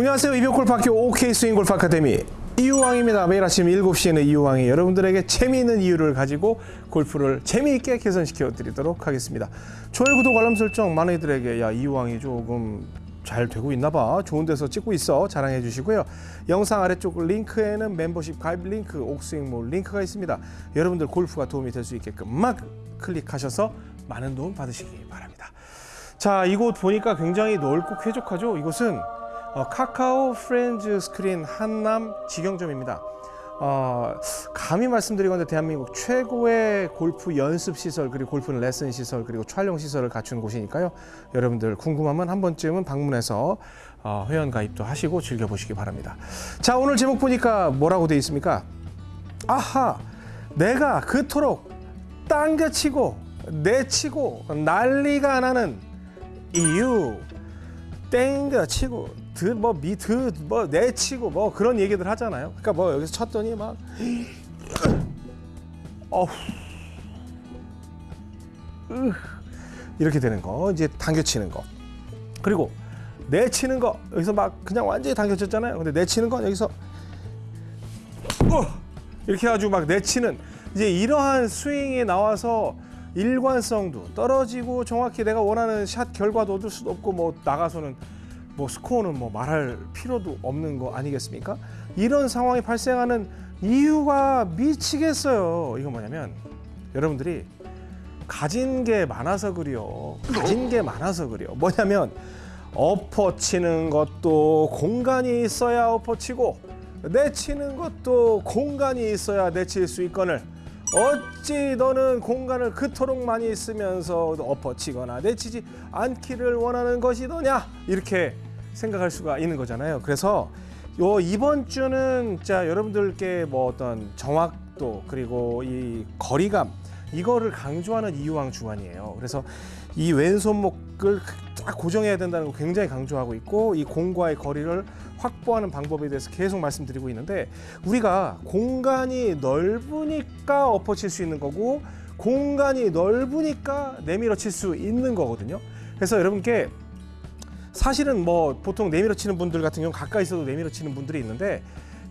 안녕하세요. 이병골프학교 OK 스윙 골프 아카데미 이유왕입니다. 매일 아침 7시에는 이유왕이 여러분들에게 재미있는 이유를 가지고 골프를 재미있게 개선시켜 드리도록 하겠습니다. 좋아요, 구독, 알람 설정 많은 이들에게 야 이유왕이 조금 잘 되고 있나 봐. 좋은 데서 찍고 있어. 자랑해 주시고요. 영상 아래쪽 링크에는 멤버십 가입 링크, 옥스윙몰 링크가 있습니다. 여러분들 골프가 도움이 될 수 있게끔 막 클릭하셔서 많은 도움 받으시기 바랍니다. 자, 이곳 보니까 굉장히 넓고 쾌적하죠. 이곳은 어, 카카오 프렌즈 스크린 한남 직영점입니다. 어, 감히 말씀드리건데 대한민국 최고의 골프 연습 시설 그리고 골프 레슨 시설 그리고 촬영 시설을 갖춘 곳이니까요. 여러분들 궁금하면 한 번쯤은 방문해서 어, 회원 가입도 하시고 즐겨보시기 바랍니다. 자 오늘 제목 보니까 뭐라고 되어 있습니까? 아하 내가 그토록 당겨치고 내치고 난리가 나는 이유 땡겨치고 드 뭐 미드 뭐 내치고 뭐 그런 얘기들 하잖아요. 그러니까 뭐 여기서 쳤더니 막 어후. 으, 이렇게 되는 거. 이제 당겨치는 거. 그리고 내치는 거. 여기서 막 그냥 완전히 당겨쳤잖아요. 근데 내치는 건 여기서 어, 이렇게 해가지고 막 내치는 이제 이러한 스윙이 나와서 일관성도 떨어지고 정확히 내가 원하는 샷 결과도 얻을 수도 없고 뭐 나가서는 뭐 스코어는 뭐 말할 필요도 없는 거 아니겠습니까? 이런 상황이 발생하는 이유가 미치겠어요. 이거 뭐냐면 여러분들이 가진 게 많아서 그래요. 가진 게 많아서 그래요. 뭐냐면 엎어치는 것도 공간이 있어야 엎어치고 내치는 것도 공간이 있어야 내칠 수 있거늘 어찌 너는 공간을 그토록 많이 쓰면서 엎어치거나 내치지 않기를 원하는 것이더냐 이렇게 생각할 수가 있는 거잖아요. 그래서 요 이번 주는 자 여러분들께 뭐 어떤 정확도 그리고 이 거리감 이거를 강조하는 이유왕 주간이에요. 그래서 이 왼손목을 딱 고정해야 된다는 거 굉장히 강조하고 있고 이 공과의 거리를 확보하는 방법에 대해서 계속 말씀드리고 있는데 우리가 공간이 넓으니까 엎어칠 수 있는 거고 공간이 넓으니까 내밀어 칠 수 있는 거거든요. 그래서 여러분께 사실은 뭐 보통 내밀어 치는 분들 같은 경우 가까이 있어도 내밀어 치는 분들이 있는데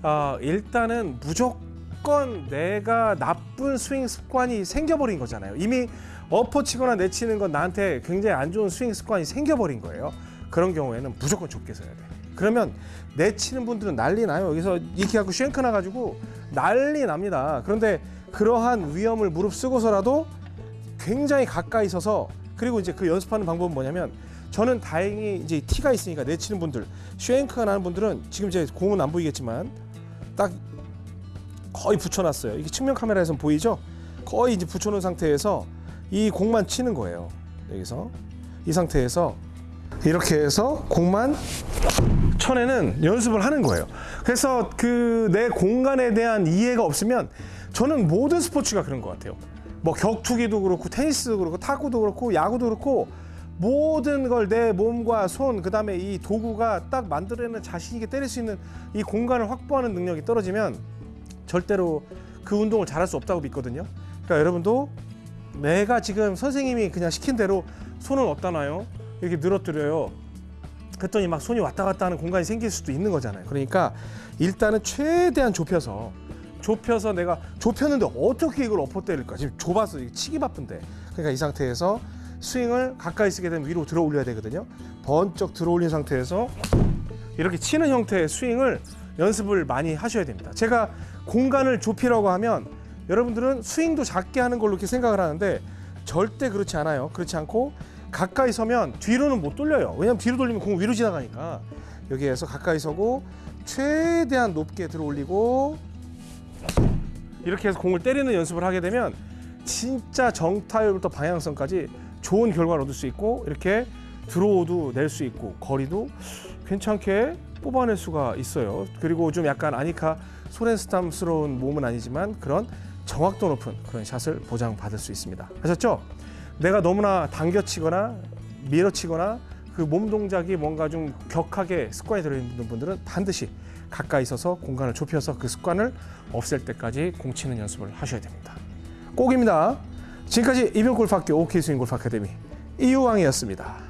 어, 일단은 무조건 내가 나쁜 스윙 습관이 생겨버린 거잖아요. 이미 엎어치거나 내치는 건 나한테 굉장히 안 좋은 스윙 습관이 생겨버린 거예요. 그런 경우에는 무조건 좁게 써야 돼. 그러면 내치는 분들은 난리 나요. 여기서 이렇게 갖고 쉔크 나가지고 난리 납니다. 그런데 그러한 위험을 무릅쓰고서라도 굉장히 가까이 서서 그리고 이제 그 연습하는 방법은 뭐냐면 저는 다행히 이제 티가 있으니까 내치는 분들 쉐잉크가 나는 분들은 지금 제 공은 안 보이겠지만 딱 거의 붙여놨어요. 이게 측면 카메라에서 보이죠? 거의 이제 붙여놓은 상태에서 이 공만 치는 거예요. 여기서 이 상태에서 이렇게 해서 공만 쳐내는 연습을 하는 거예요. 그래서 그 내 공간에 대한 이해가 없으면 저는 모든 스포츠가 그런 것 같아요. 뭐 격투기도 그렇고 테니스도 그렇고 탁구도 그렇고 야구도 그렇고 모든 걸 내 몸과 손 그 다음에 이 도구가 딱 만들어내는 자신 있게 때릴 수 있는 이 공간을 확보하는 능력이 떨어지면 절대로 그 운동을 잘할 수 없다고 믿거든요. 그러니까 여러분도 내가 지금 선생님이 그냥 시킨 대로 손을 어디다 놔요? 이렇게 늘어뜨려요. 그랬더니 막 손이 왔다 갔다 하는 공간이 생길 수도 있는 거잖아요. 그러니까 일단은 최대한 좁혀서 좁혀서 내가 좁혔는데 어떻게 이걸 엎어 때릴까? 지금 좁아서 치기 바쁜데. 그러니까 이 상태에서 스윙을 가까이 쓰게 되면 위로 들어 올려야 되거든요. 번쩍 들어 올린 상태에서 이렇게 치는 형태의 스윙을 연습을 많이 하셔야 됩니다. 제가 공간을 좁히라고 하면 여러분들은 스윙도 작게 하는 걸로 이렇게 생각을 하는데 절대 그렇지 않아요. 그렇지 않고 가까이 서면 뒤로는 못 돌려요. 왜냐면 뒤로 돌리면 공 위로 지나가니까 여기에서 가까이 서고 최대한 높게 들어 올리고 이렇게 해서 공을 때리는 연습을 하게 되면 진짜 정타율부터 방향성까지 좋은 결과를 얻을 수 있고 이렇게 드로우도 낼 수 있고 거리도 괜찮게 뽑아낼 수가 있어요. 그리고 좀 약간 아니카 소렌스탐스러운 몸은 아니지만 그런 정확도 높은 그런 샷을 보장받을 수 있습니다. 하셨죠? 내가 너무나 당겨치거나 밀어치거나 그 몸 동작이 뭔가 좀 격하게 습관이 들어있는 분들은 반드시 가까이 있어서 공간을 좁혀서 그 습관을 없앨 때까지 공치는 연습을 하셔야 됩니다. 꼭입니다. 지금까지 이병골프학교 OK스윙골프 아카데미 이유왕이었습니다.